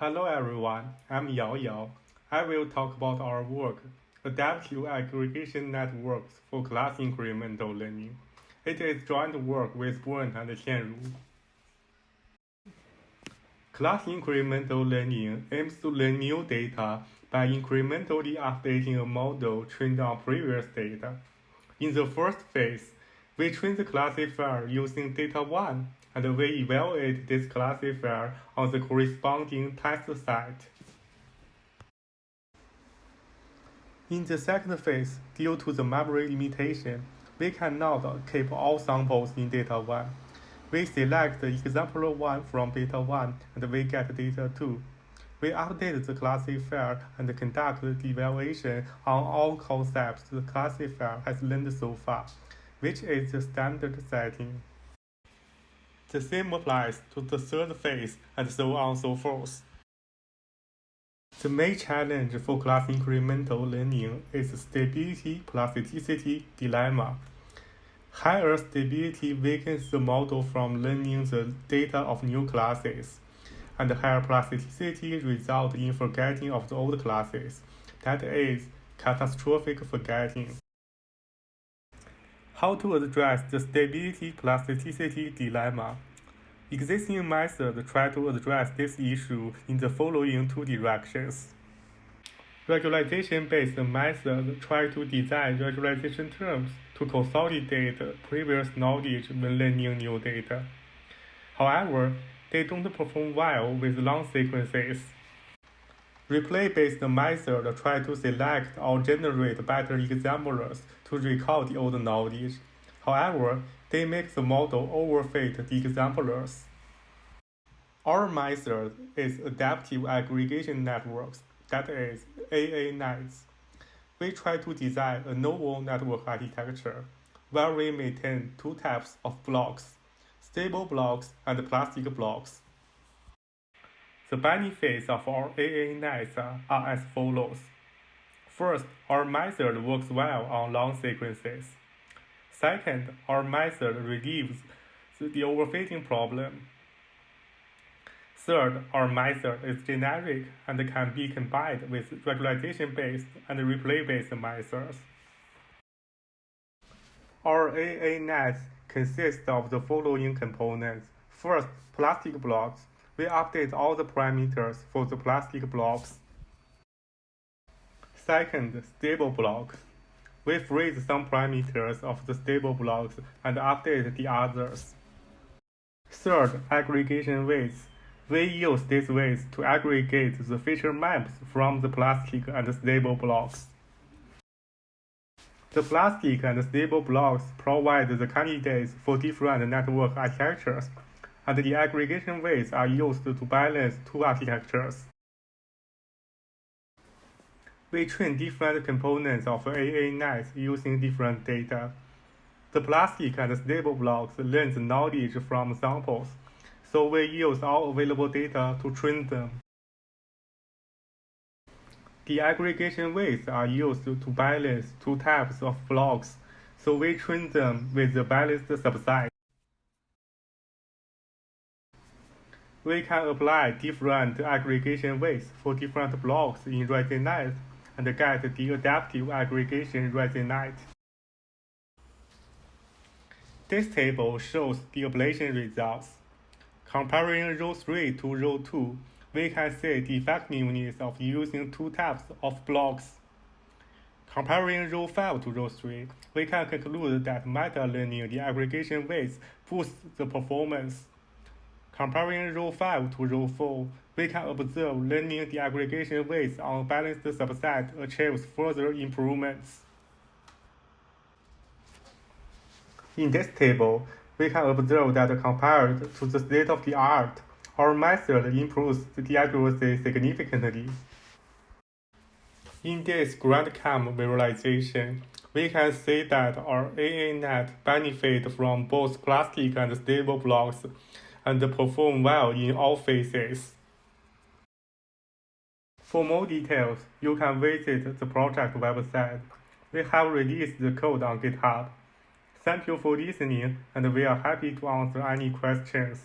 Hello everyone, I'm Yao Yao. I will talk about our work, Adaptive Aggregation Networks for Class Incremental Learning. It is joint work with Bernt and Qianru. Class incremental learning aims to learn new data by incrementally updating a model trained on previous data. In the first phase, we train the classifier using data 1 and we evaluate this classifier on the corresponding test set. In the second phase, due to the memory limitation, we cannot keep all samples in data 1. We select example 1 from data 1 and we get data 2. We update the classifier and conduct the evaluation on all concepts the classifier has learned so far, which is the standard setting. The same applies to the third phase and so on and so forth. The main challenge for class incremental learning is stability plasticity dilemma. Higher stability weakens the model from learning the data of new classes, and higher plasticity results in forgetting of the old classes, that is, catastrophic forgetting. How to address the stability plasticity dilemma? Existing methods try to address this issue in the following two directions. Regularization-based methods try to design regularization terms to consolidate previous knowledge when learning new data. However, they don't perform well with long sequences. Replay-based methods try to select or generate better examples to recall the old knowledge. However, they make the model overfit the examples. Our method is adaptive aggregation networks, that is, AANets. We try to design a novel network architecture where we maintain two types of blocks, stable blocks and plastic blocks. The benefits of our AA nets are as follows. First, our method works well on long sequences. Second, our method relieves the overfitting problem. Third, our method is generic and can be combined with regularization-based and replay-based methods. Our AA net consists of the following components. First, plastic blocks we update all the parameters for the plastic blocks. Second, stable blocks. We freeze some parameters of the stable blocks and update the others. Third, aggregation weights. We use these weights to aggregate the feature maps from the plastic and stable blocks. The plastic and stable blocks provide the candidates for different network architectures and the aggregation weights are used to balance two architectures. We train different components of AA nets using different data. The plastic and stable blocks learn the knowledge from samples, so we use all available data to train them. The aggregation weights are used to balance two types of blocks, so we train them with the balanced subset. We can apply different aggregation weights for different blocks in ResNet and get the adaptive aggregation ResNet. This table shows the ablation results. Comparing row 3 to row 2, we can see the effectiveness of using two types of blocks. Comparing row 5 to row 3, we can conclude that meta-learning the aggregation weights boosts the performance. Comparing row 5 to row 4, we can observe learning the aggregation weights on balanced subset achieves further improvements. In this table, we can observe that compared to the state-of-the-art, our method improves the accuracy significantly. In this grand Grad-CAM visualization, we can see that our AANet benefit from both plastic and stable blocks and perform well in all phases. For more details, you can visit the project website. We have released the code on GitHub. Thank you for listening, and we are happy to answer any questions.